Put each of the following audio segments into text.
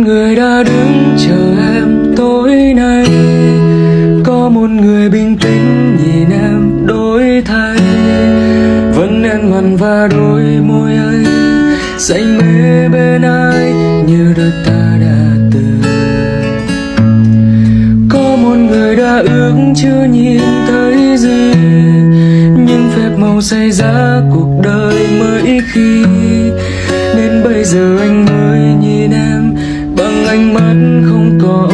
người đã đứng chờ em tối nay. Có một người bình tĩnh nhìn em đổi thay. Vẫn nên mặn và đôi môi ấy xanh mê bên ai như đôi ta đã từng. Có một người đã ước chưa nhìn thấy gì, nhưng phép màu xảy ra cuộc đời mới khi. Nên bây giờ anh mới nhìn em trong ánh mắt không có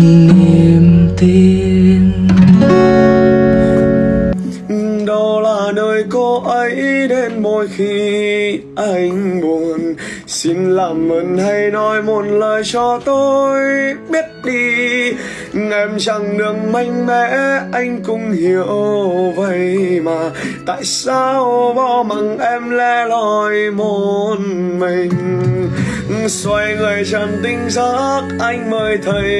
niềm tin. Đó là nơi cô ấy đến mỗi khi anh buồn. Xin làm ơn hãy nói một lời cho tôi biết đi. Em chẳng được mạnh mẽ, anh cũng hiểu vậy mà. Tại sao bỏ mặc em lẻ loi một mình? Xoay người trần tinh giấc anh mới thấy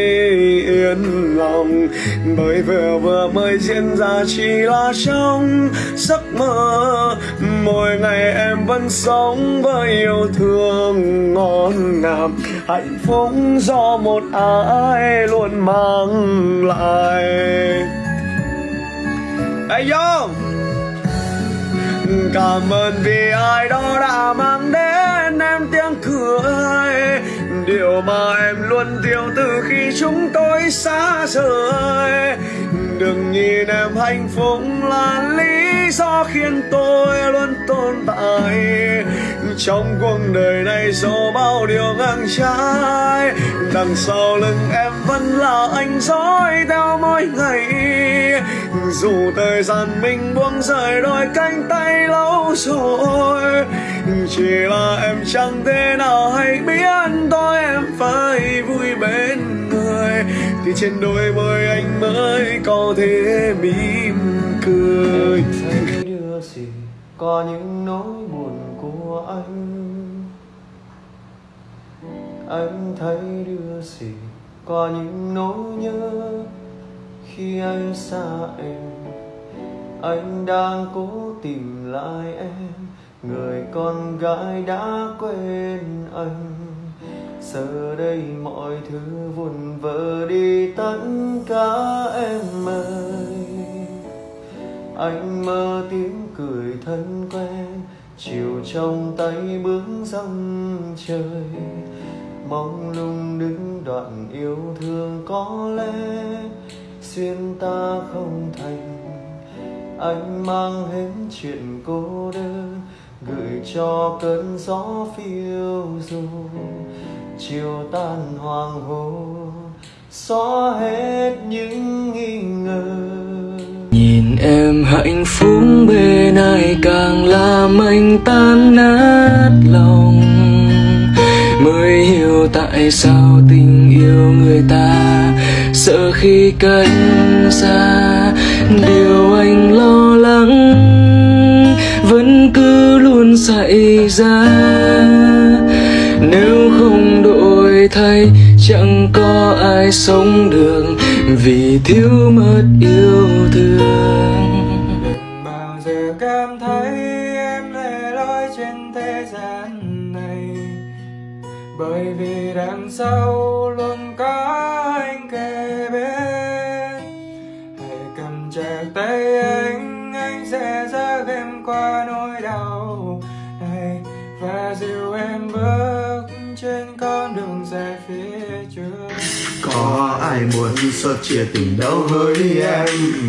yên lòng. Bởi vừa vừa mới diễn ra chỉ là trong giấc mơ. Mỗi ngày em vẫn sống với yêu thương ngon ngào. Hạnh phúc do một ai luôn mang lại. Hey yo! Cảm ơn vì ai đó đã mang Điều mà em luôn thiếu từ khi chúng tôi xa rời. Đừng nhìn em hạnh phúc là lý do khiến tôi luôn tồn tại. Trong cuộc đời này dù bao điều ngang trái, Đằng sau lưng em vẫn là anh dõi theo mỗi ngày dù thời gian mình buông rời đôi cánh tay lâu rồi, chỉ là em chẳng thể nào hay biết tôi em phải vui bên người. Thì trên đôi môi anh mới có thể mỉm cười. Thấy đưa gì có những nỗi buồn của anh? Anh thấy đưa gì có những nỗi nhớ? Khi anh xa em, anh đang cố tìm lại em. Người con gái đã quên anh. Giờ đây mọi thứ vụn vỡ đi, tất cả em ơi. Anh mơ tiếng cười thân quen, chiều trong tay bước dòng trời. Mong lung đứng đoạn yêu thương có lẽ duyên ta không thành. Anh mang hết chuyện cô đơn, gửi cho cơn gió phiêu du. Chiều tan hoàng hôn, xóa hết những nghi ngờ. Nhìn em hạnh phúc bên ai càng làm anh tan nát lòng tại sao tình yêu người ta, Sợ khi cách xa. Điều anh lo lắng Vẫn cứ luôn xảy ra. Nếu không đổi thay, Chẳng có ai sống được Vì thiếu mất yêu thương. Bao giờ cảm thấy em lẻ loi trên thế gian? Bởi vì đằng sau luôn có anh kề bên. Hãy cầm chặt tay anh, anh sẽ dắt em qua. Có ai muốn sớt chia tình đâu với em?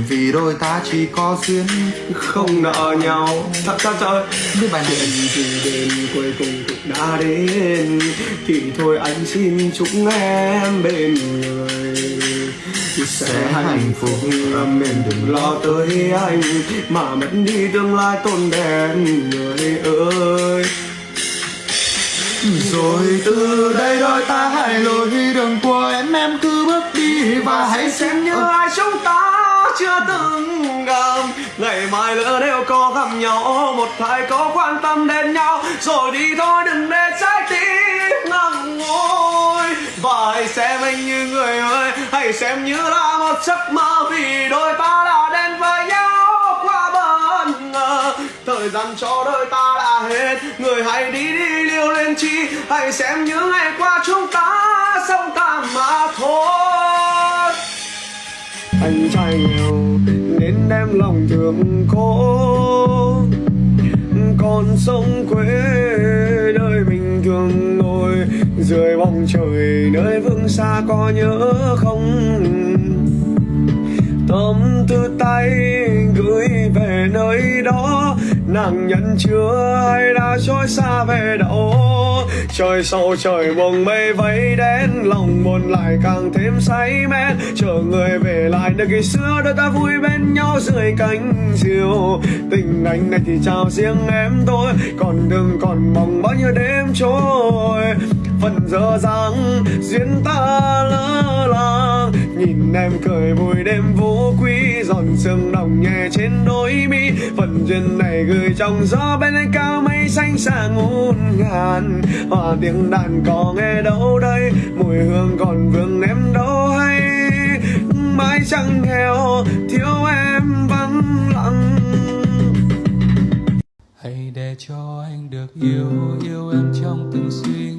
Vì đôi ta chỉ có duyên không nợ nhau. Thật thật trời Biết bài chuyện gì đến cuối cùng cũng đã đến thì thôi anh xin chúc em bên người. Sẽ hạnh phúc em đừng lo tới anh mà mất đi tương lai tôn đen người ơi. Rồi từ đây đôi ta hãy lối đường của em bước đi Và hãy xem như như ai chúng ta chưa từng gặp. Ngày mai lỡ nếu có gặp nhau một hai có quan tâm đến nhau. Rồi đi thôi đừng để trái tim ngậm ngùi và hãy xem anh như người ơi hãy xem như là một giấc mơ. Vì đôi ta đã đến với nhau qua bất ngờ. Thời gian cho đôi ta đã hết người hãy đi đi liều lên chi. Hãy xem những ngày qua chúng ta sống ta mà thôi. Anh trai nghèo, nên đem lòng thương cô còn sông quê nơi mình thường ngồi, dưới bóng trời nơi vương xa có nhớ không? Nàng nhận chưa? Hay đã trôi xa về đâu? Trời sâu trời buồn mây vây đen lòng buồn lại càng thêm say mê. Chờ người về lại nơi ngày xưa, đôi ta vui bên nhau dưới cánh diều. Tình anh này thì chào riêng em thôi. Còn đừng còn mong bao nhiêu đêm trôi phần dở dáng duyên ta lỡ làng. Nhìn em cười vui đêm vũ quý giòn sương đồng nhẹ trên đôi mi. Phần duyên này gửi trong gió bên anh cao mây xanh xa ngút ngàn. Hòa tiếng đàn có nghe đâu đây, mùi hương còn vương em đâu hay. Mãi chẳng nghèo, thiếu em vắng lặng. Hãy để cho anh được yêu yêu em trong từng suy